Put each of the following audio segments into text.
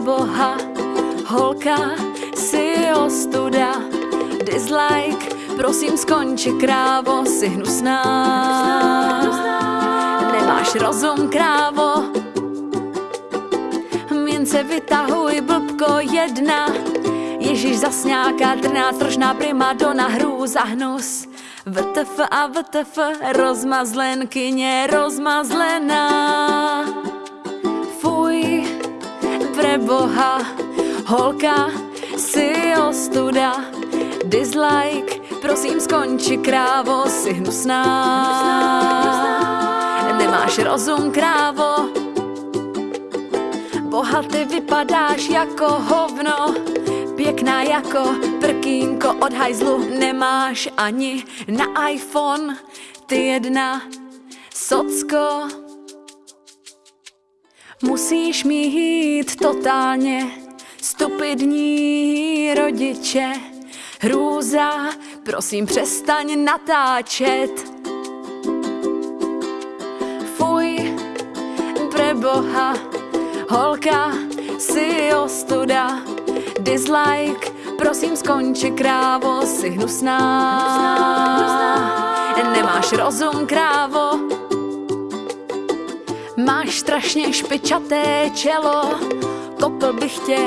preboha, holka, si ostuda, dislike, prosím skonči krávo, si hnusná. Nemáš rozum, krávo, mince vytahuj, blbko jedna, Ježíš zas nějaká trná, trošná primadona, hrůza, hnus. VTF a VTF, rozmazlenkyně, rozmazlená. Preboha, holka, si ostuda, dislike, prosím skonči krávo, si hnusná. Nemáš rozum, krávo, boha ty vypadáš jako hovno, pěkná jako prkínko od hajzlu, nemáš ani na iPhone, ty jedna socko. Musíš mít totálně stupidní rodiče. Hrůza, prosím přestaň natáčet. Fuj, preboha, holka, si ostuda. Dislike, prosím skonči krávo, si hnusná. Nemáš rozum, krávo, Máš strašně špičaté čelo, kopl bych tě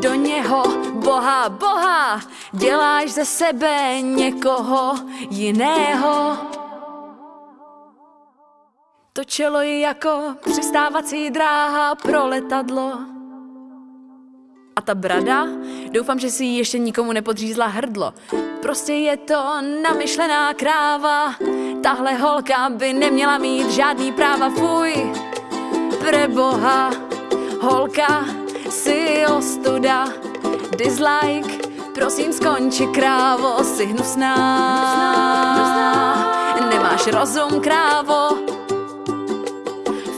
do něho, boha, boha, děláš ze sebe někoho jiného. To čelo je jako přistávací dráha pro letadlo. A ta brada, doufám, že si ji ještě nikomu nepodřízla hrdlo. Prostě je to namyšlená kráva, tahle holka by neměla mít žádný práva, fuj. Preboha, holka, si ostuda, dislike, prosím skonči krávo, si hnusná. Nemáš rozum, krávo,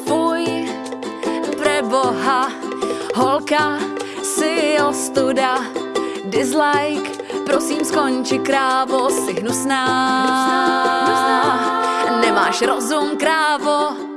fuj, preboha, holka, si ostuda, dislike, prosím skonči krávo, si hnusná. Nemáš rozum, krávo,